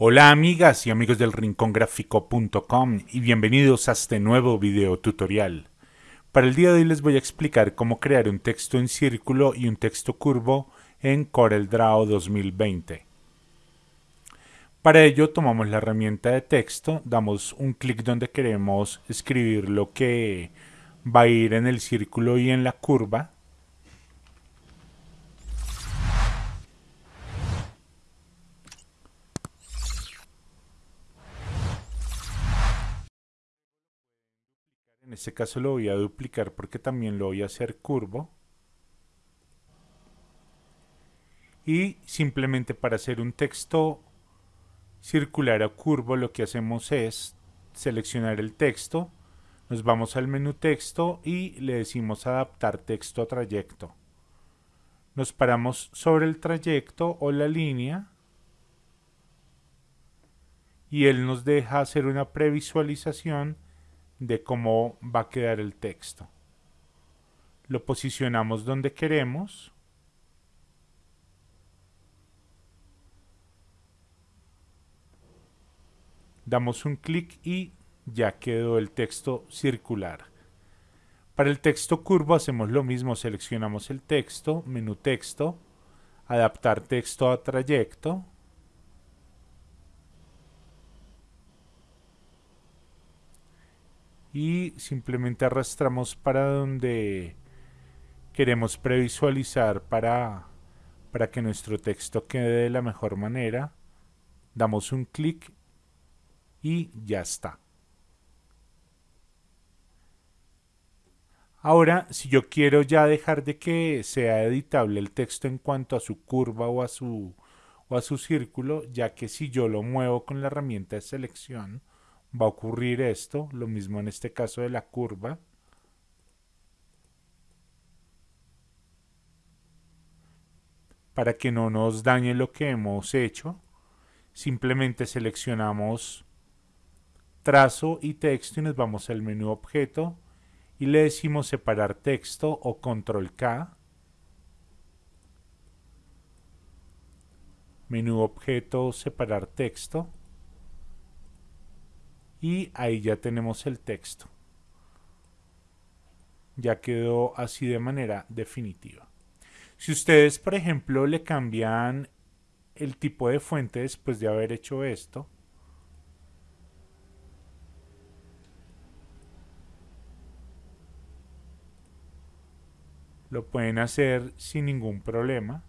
Hola amigas y amigos del rincongráfico.com y bienvenidos a este nuevo video tutorial. Para el día de hoy les voy a explicar cómo crear un texto en círculo y un texto curvo en CorelDRAW 2020. Para ello tomamos la herramienta de texto, damos un clic donde queremos escribir lo que va a ir en el círculo y en la curva este caso lo voy a duplicar porque también lo voy a hacer curvo. Y simplemente para hacer un texto circular o curvo lo que hacemos es seleccionar el texto, nos vamos al menú texto y le decimos adaptar texto a trayecto. Nos paramos sobre el trayecto o la línea y él nos deja hacer una previsualización de cómo va a quedar el texto. Lo posicionamos donde queremos. Damos un clic y ya quedó el texto circular. Para el texto curvo hacemos lo mismo, seleccionamos el texto, menú texto, adaptar texto a trayecto, y simplemente arrastramos para donde queremos previsualizar para, para que nuestro texto quede de la mejor manera. Damos un clic y ya está. Ahora, si yo quiero ya dejar de que sea editable el texto en cuanto a su curva o a su, o a su círculo, ya que si yo lo muevo con la herramienta de selección, va a ocurrir esto, lo mismo en este caso de la curva. Para que no nos dañe lo que hemos hecho, simplemente seleccionamos trazo y texto y nos vamos al menú objeto y le decimos separar texto o control K. Menú objeto separar texto y ahí ya tenemos el texto. Ya quedó así de manera definitiva. Si ustedes, por ejemplo, le cambian el tipo de fuente después de haber hecho esto, lo pueden hacer sin ningún problema.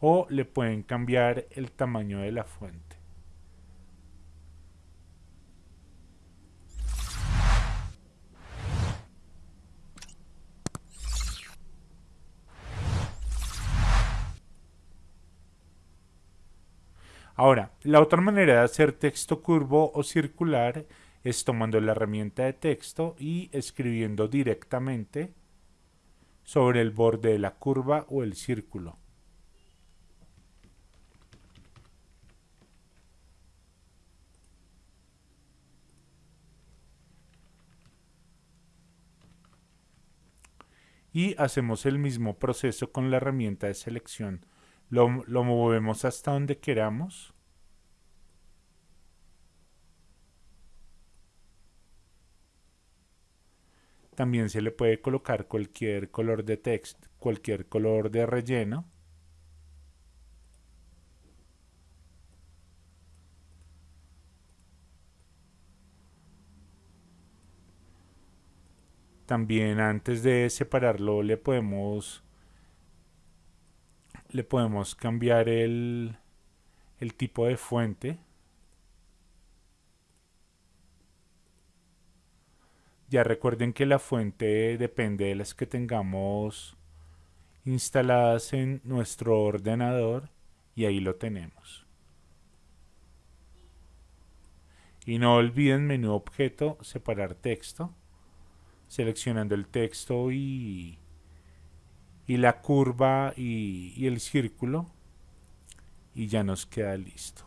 O le pueden cambiar el tamaño de la fuente. Ahora, la otra manera de hacer texto curvo o circular es tomando la herramienta de texto y escribiendo directamente sobre el borde de la curva o el círculo. Y hacemos el mismo proceso con la herramienta de selección. Lo, movemos hasta donde queramos. También se le puede colocar cualquier color de texto, cualquier color de relleno. También antes de separarlo le podemos le podemos cambiar el, el tipo de fuente. Ya recuerden que la fuente depende de las que tengamos instaladas en nuestro ordenador y ahí lo tenemos. Y no olviden menú objeto, separar texto seleccionando el texto y, y la curva y, el círculo y ya nos queda listo.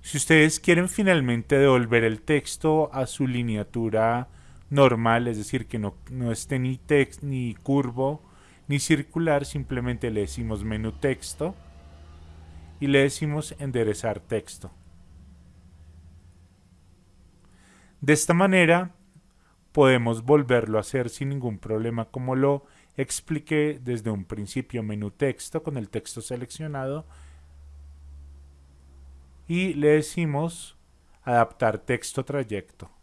Si ustedes quieren finalmente devolver el texto a su lineatura normal, es decir, que no, no esté ni, text, ni curvo ni circular, simplemente le decimos menú texto y le decimos enderezar texto. De esta manera podemos volverlo a hacer sin ningún problema como lo expliqué desde un principio menú texto con el texto seleccionado y le decimos adaptar texto trayecto.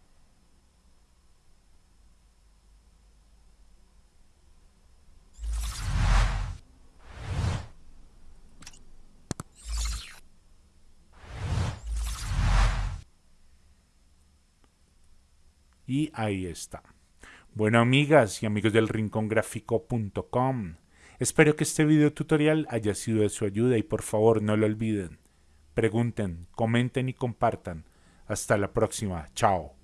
Y ahí está. Bueno, amigas y amigos del rincongráfico.com, espero que este video tutorial haya sido de su ayuda y por favor no lo olviden. Pregunten, comenten y compartan. Hasta la próxima. Chao.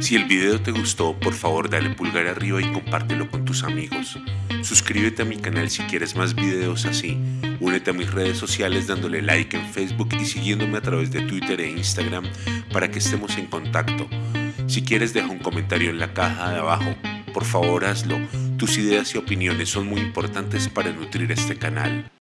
Si el video te gustó, por favor dale pulgar arriba y compártelo con tus amigos. Suscríbete a mi canal si quieres más videos así. Únete a mis redes sociales dándole like en Facebook y siguiéndome a través de Twitter e Instagram para que estemos en contacto. Si quieres deja un comentario en la caja de abajo. Por favor hazlo. Tus ideas y opiniones son muy importantes para nutrir este canal.